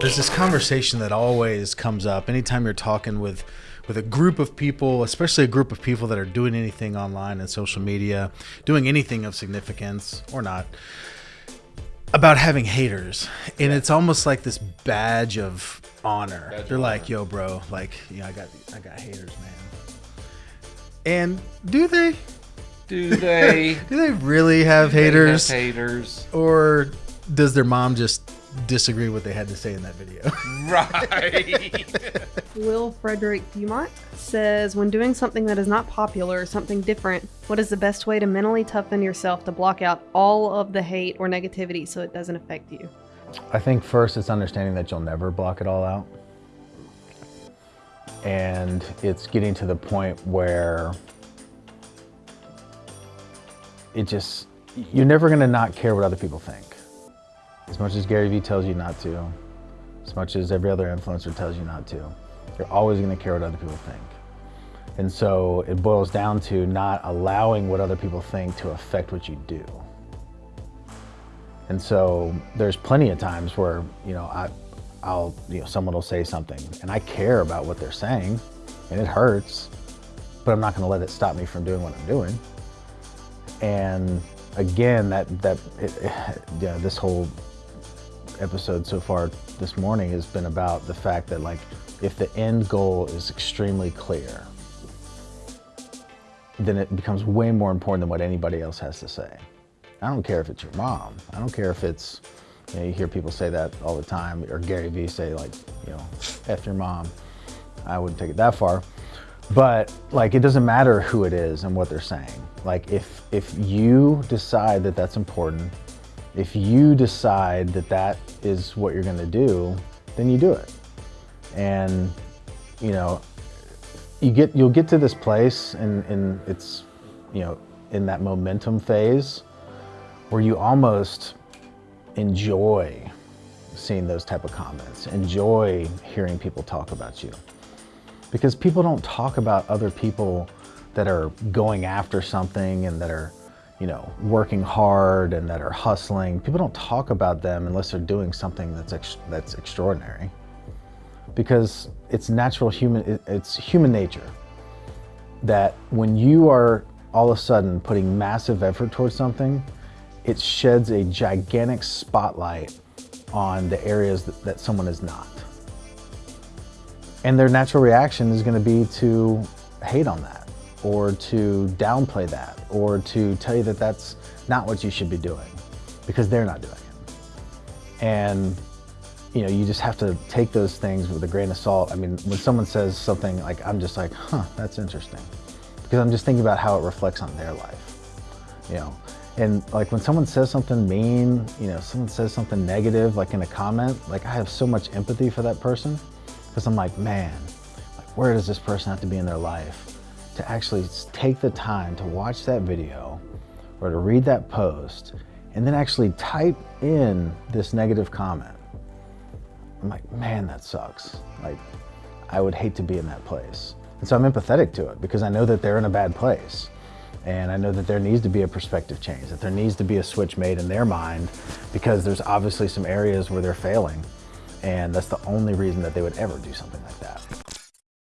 There's this conversation that always comes up anytime you're talking with with a group of people, especially a group of people that are doing anything online and social media, doing anything of significance or not, about having haters. And it's almost like this badge of honor. Badge They're like, honor. "Yo, bro, like, yeah, I got I got haters, man." And do they? Do they? Do they really have They have haters? haters. or does their mom just disagree what they had to say in that video? Right. Will Frederick Dumont says, when doing something that is not popular or something different, what is the best way to mentally toughen yourself to block out all of the hate or negativity so it doesn't affect you? I think first it's understanding that you'll never block it all out. And it's getting to the point where it just, you're never gonna not care what other people think. As much as Gary Vee tells you not to, as much as every other influencer tells you not to, you're always gonna care what other people think. And so it boils down to not allowing what other people think to affect what you do. And so there's plenty of times where, you know, I, I'll, you know, someone will say something and I care about what they're saying and it hurts, but I'm not going to let it stop me from doing what I'm doing. And again, that, that, it, yeah, this whole episode so far this morning has been about the fact that like, if the end goal is extremely clear, then it becomes way more important than what anybody else has to say. I don't care if it's your mom. I don't care if it's, you know, you hear people say that all the time, or Gary Vee say like, you know, F your mom. I wouldn't take it that far. But like, it doesn't matter who it is and what they're saying. Like if, if you decide that that's important, if you decide that that is what you're gonna do, then you do it. And, you know, you get, you'll get to this place and, and it's, you know, in that momentum phase where you almost enjoy seeing those type of comments, enjoy hearing people talk about you. Because people don't talk about other people that are going after something and that are, you know, working hard and that are hustling. People don't talk about them unless they're doing something that's ex- that's extraordinary. Because it's natural human it- it's human nature that when you are all of a sudden putting massive effort towards something, it sheds a gigantic spotlight on the areas that, that someone is not. And their natural reaction is going to be to hate on that or to downplay that or to tell you that that's not what you should be doing because they're not doing it. And you know, you just have to take those things with a grain of salt. I mean, when someone says something like, I'm just like, huh, that's interesting. Because I'm just thinking about how it reflects on their life, you know. And like when someone says something mean, you know, someone says something negative, like in a comment, like I have so much empathy for that person. Because I'm like, man, like where does this person have to be in their life to actually take the time to watch that video or to read that post and then actually type in this negative comment? I'm like, man, that sucks. Like, I would hate to be in that place. And so I'm empathetic to it because I know that they're in a bad place. And I know that there needs to be a perspective change, that there needs to be a switch made in their mind because there's obviously some areas where they're failing. And that's the only reason that they would ever do something like that.